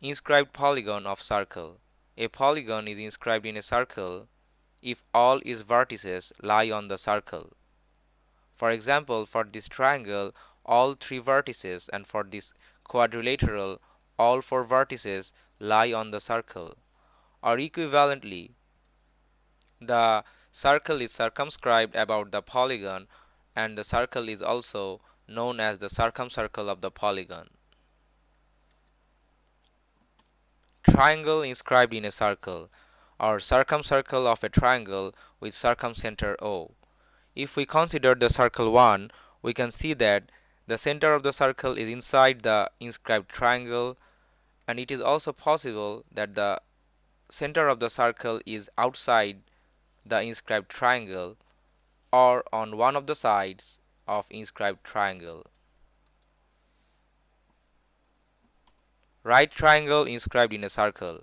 Inscribed polygon of circle. A polygon is inscribed in a circle if all its vertices lie on the circle. For example, for this triangle, all three vertices, and for this quadrilateral, all four vertices lie on the circle. Or equivalently, the circle is circumscribed about the polygon, and the circle is also known as the circumcircle of the polygon. Triangle inscribed in a circle, or circumcircle of a triangle with circumcenter O. If we consider the circle 1, we can see that the center of the circle is inside the inscribed triangle and it is also possible that the center of the circle is outside the inscribed triangle or on one of the sides of inscribed triangle. Right triangle inscribed in a circle.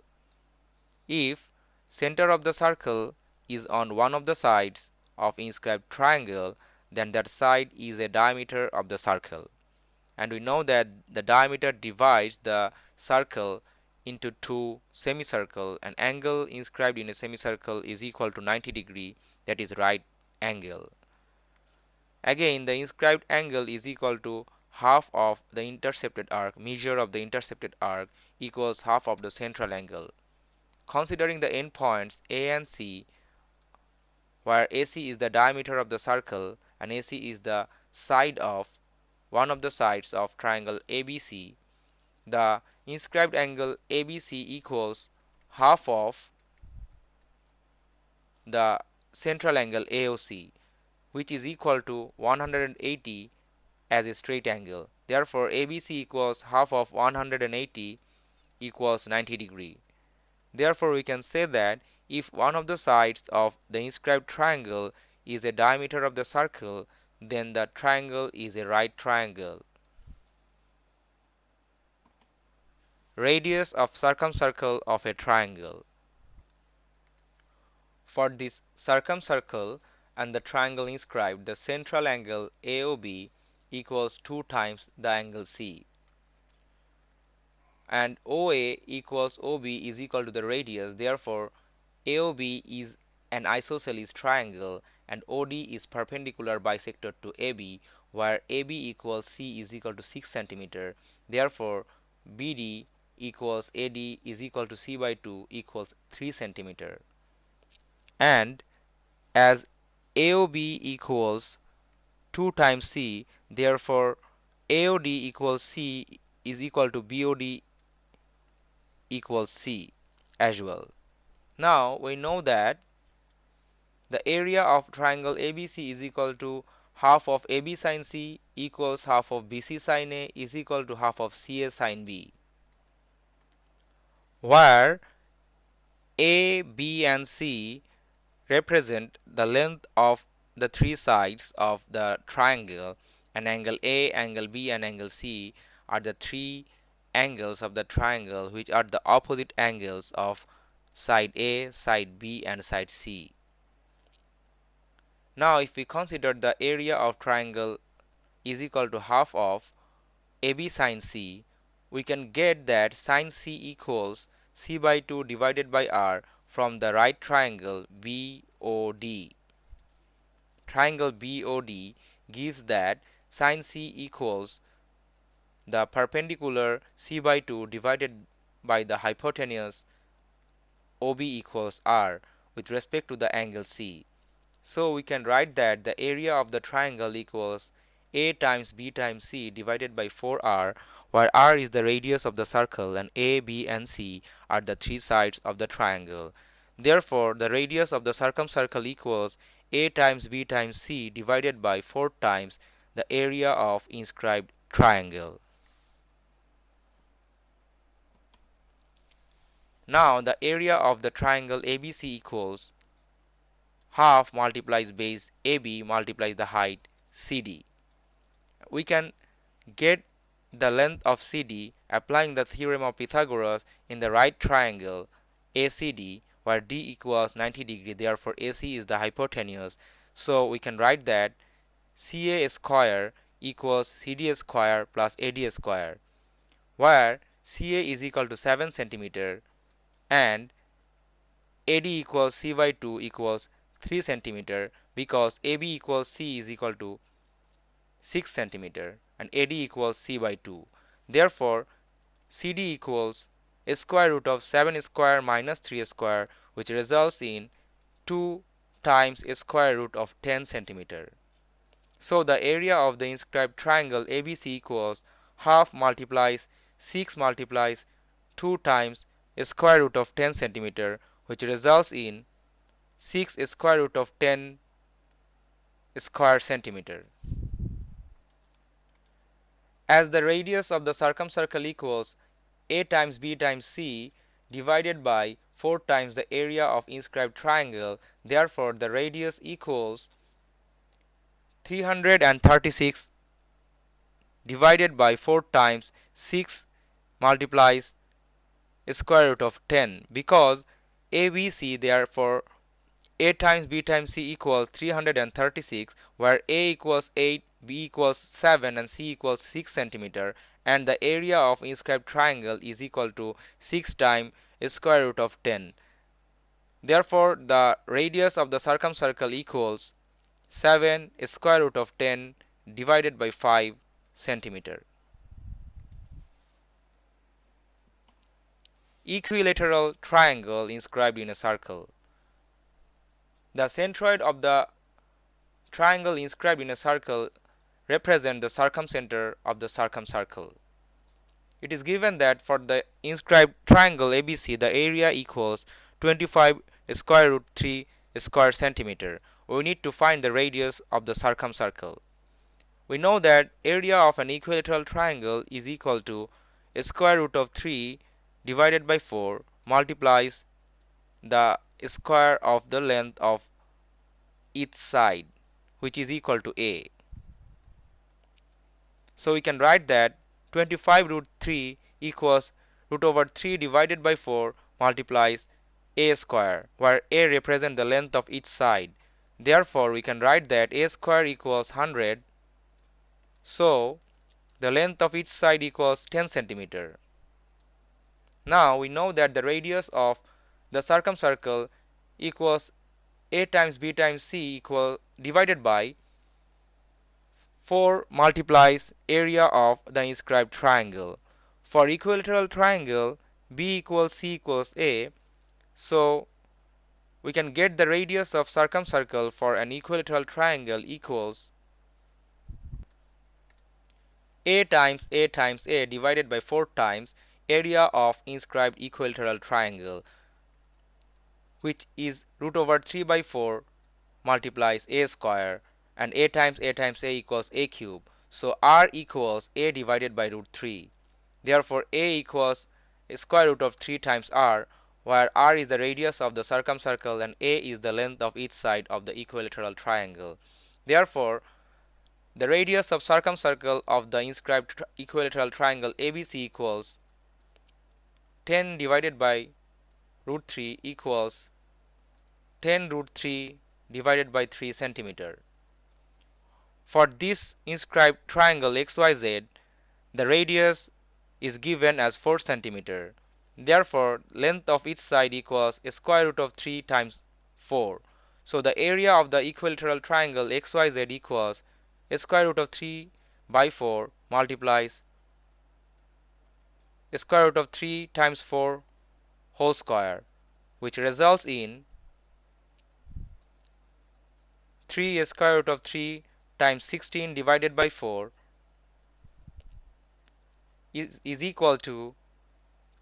If center of the circle is on one of the sides of inscribed triangle, then that side is a diameter of the circle. And we know that the diameter divides the circle into two semicircle. An angle inscribed in a semicircle is equal to 90 degree, that is right angle. Again, the inscribed angle is equal to half of the intercepted arc measure of the intercepted arc equals half of the central angle. Considering the endpoints A and C where AC is the diameter of the circle and AC is the side of one of the sides of triangle ABC, the inscribed angle ABC equals half of the central angle AOC which is equal to 180 as a straight angle. Therefore, ABC equals half of 180 equals 90 degree. Therefore, we can say that if one of the sides of the inscribed triangle is a diameter of the circle, then the triangle is a right triangle. Radius of circumcircle of a triangle. For this circumcircle and the triangle inscribed, the central angle AOB equals 2 times the angle C. And OA equals OB is equal to the radius. Therefore AOB is an isosceles triangle and OD is perpendicular bisector to AB where AB equals C is equal to 6 centimeter. Therefore BD equals AD is equal to C by 2 equals 3 centimeter. And as AOB equals 2 times C therefore AOD equals C is equal to BOD equals C as well. Now we know that the area of triangle ABC is equal to half of AB sine C equals half of BC sine A is equal to half of CA sine B where A, B and C represent the length of the three sides of the triangle and angle A, angle B and angle C are the three angles of the triangle which are the opposite angles of side A, side B and side C. Now if we consider the area of triangle is equal to half of AB sine C, we can get that sine C equals C by 2 divided by R from the right triangle BOD triangle BOD gives that sine C equals the perpendicular C by 2 divided by the hypotenuse OB equals R with respect to the angle C. So we can write that the area of the triangle equals A times B times C divided by 4R where R is the radius of the circle and A, B and C are the three sides of the triangle. Therefore, the radius of the circumcircle equals a times b times c divided by 4 times the area of inscribed triangle. Now the area of the triangle ABC equals half multiplies base AB multiplies the height CD. We can get the length of CD applying the theorem of Pythagoras in the right triangle ACD where D equals 90 degree therefore AC is the hypotenuse so we can write that CA square equals CD square plus AD square where CA is equal to 7 centimeter and AD equals C by 2 equals 3 centimeter because AB equals C is equal to 6 centimeter and AD equals C by 2. Therefore, CD equals square root of 7 square minus 3 square which results in 2 times square root of 10 centimeter. So the area of the inscribed triangle ABC equals half multiplies 6 multiplies 2 times square root of 10 centimeter which results in 6 square root of 10 square centimeter. As the radius of the circumcircle equals a times b times c divided by 4 times the area of inscribed triangle, therefore the radius equals 336 divided by 4 times 6 multiplies square root of 10 because ABC therefore A times B times C equals 336 where A equals 8, B equals 7 and C equals 6 centimeter and the area of inscribed triangle is equal to 6 times square root of 10. Therefore the radius of the circumcircle equals 7 square root of 10 divided by 5 centimeter. Equilateral triangle inscribed in a circle. The centroid of the triangle inscribed in a circle represent the circumcenter of the circumcircle. It is given that for the inscribed triangle ABC the area equals 25 square root 3 square centimeter we need to find the radius of the circumcircle. We know that area of an equilateral triangle is equal to square root of 3 divided by 4 multiplies the square of the length of each side which is equal to a. So we can write that 25 root 3 equals root over 3 divided by 4 multiplies a square where a represents the length of each side Therefore, we can write that a square equals 100. So, the length of each side equals 10 centimeter. Now, we know that the radius of the circumcircle equals a times b times c equal divided by 4 multiplies area of the inscribed triangle. For equilateral triangle, b equals c equals a. So, we can get the radius of circumcircle for an equilateral triangle equals a times a times a divided by 4 times area of inscribed equilateral triangle which is root over 3 by 4 multiplies a square and a times a times a equals a cube so r equals a divided by root 3 therefore a equals square root of 3 times r where r is the radius of the circumcircle and a is the length of each side of the equilateral triangle. Therefore, the radius of circumcircle of the inscribed equilateral triangle ABC equals 10 divided by root 3 equals 10 root 3 divided by 3 centimeter. For this inscribed triangle XYZ, the radius is given as 4 centimeter. Therefore, length of each side equals square root of 3 times 4. So the area of the equilateral triangle XYZ equals square root of 3 by 4 multiplies square root of 3 times 4 whole square which results in 3 square root of 3 times 16 divided by 4 is, is equal to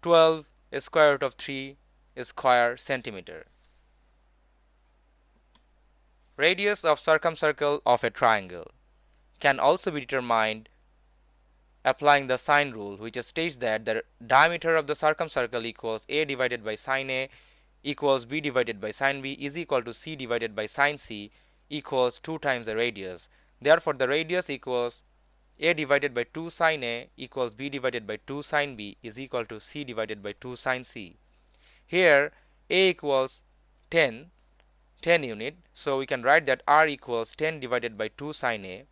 12 square root of 3 square centimeter. Radius of circumcircle of a triangle can also be determined applying the sine rule which states that the diameter of the circumcircle equals a divided by sine a equals b divided by sine b is equal to c divided by sine c equals 2 times the radius. Therefore, the radius equals a divided by 2 sine a equals b divided by 2 sine b is equal to c divided by 2 sine c. Here a equals 10, 10 unit. So we can write that r equals 10 divided by 2 sine a.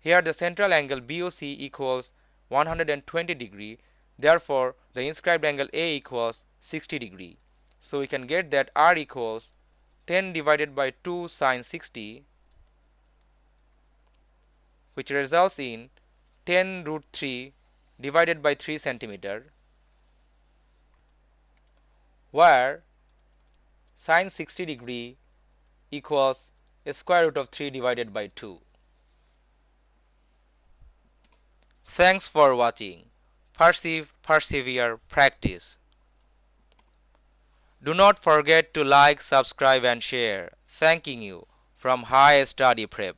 Here the central angle BOC equals 120 degree. Therefore, the inscribed angle A equals 60 degree. So we can get that R equals 10 divided by 2 sine 60 which results in 10 root 3 divided by 3 centimeter where sine 60 degree equals square root of 3 divided by 2. Thanks for watching. Perceive, persevere, practice. Do not forget to like, subscribe and share. Thanking you from High Study Prep.